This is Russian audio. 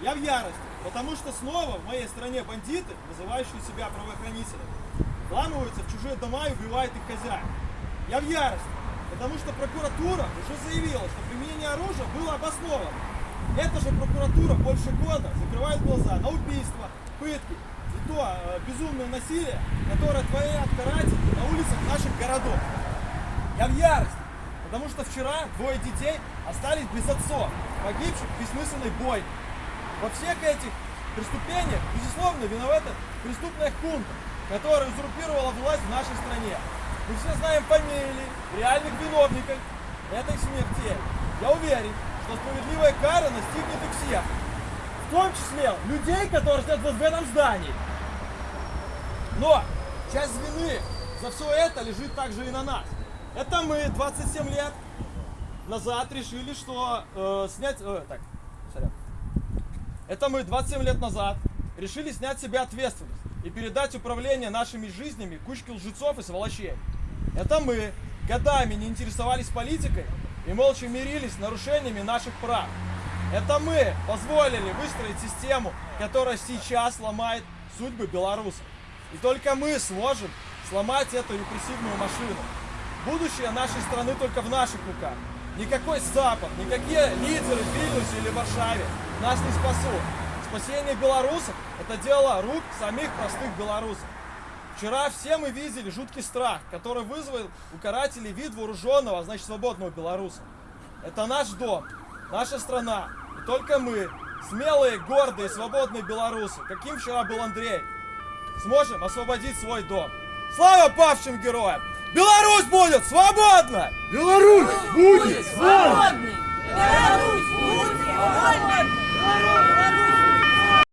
Я в ярости, потому что снова в моей стране бандиты, называющие себя правоохранителями, вламываются в чужие дома и убивают их хозяев. Я в ярости, потому что прокуратура уже заявила, что применение оружия было обосновано. Эта же прокуратура больше года закрывает глаза на убийства, пытки и то э, безумное насилие, которое творят каратели на улицах наших городов. Я в ярости, потому что вчера двое детей остались без отцов, погибших в бессмысленной бойне. Во всех этих преступлениях, безусловно, виновата преступная хунта, которая узурпировала власть в нашей стране. Мы все знаем фамилии реальных виновников этой смерти. Я уверен, что справедливая кара настигнет их всех. В том числе людей, которые сидят вот в этом здании. Но часть вины за все это лежит также и на нас. Это мы 27 лет назад решили, что э, снять... э, так. Это мы 27 лет назад решили снять с себя ответственность и передать управление нашими жизнями кучке лжецов и сволочей. Это мы годами не интересовались политикой и молча мирились с нарушениями наших прав. Это мы позволили выстроить систему, которая сейчас ломает судьбы белорусов. И только мы сможем сломать эту репрессивную машину. Будущее нашей страны только в наших руках. Никакой Запад, никакие лидеры Вильнюсе или Варшаве нас не спасут. Спасение белорусов – это дело рук самих простых белорусов. Вчера все мы видели жуткий страх, который вызвал у карателей вид вооруженного, а значит свободного белоруса. Это наш дом, наша страна. И только мы, смелые, гордые, свободные белорусы, каким вчера был Андрей, сможем освободить свой дом. Слава павшим героям! Беларусь будет свободна! Беларусь будет! Свободной!